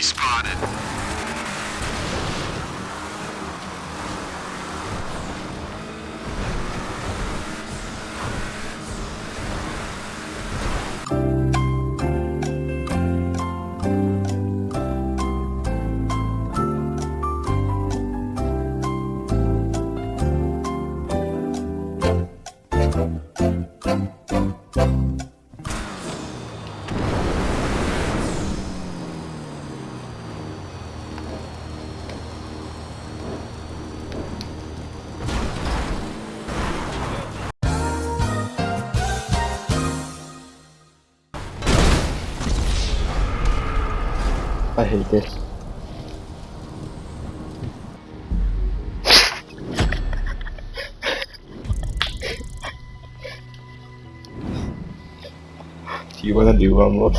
Enemy spotted. I hate this. Do you wanna do one more?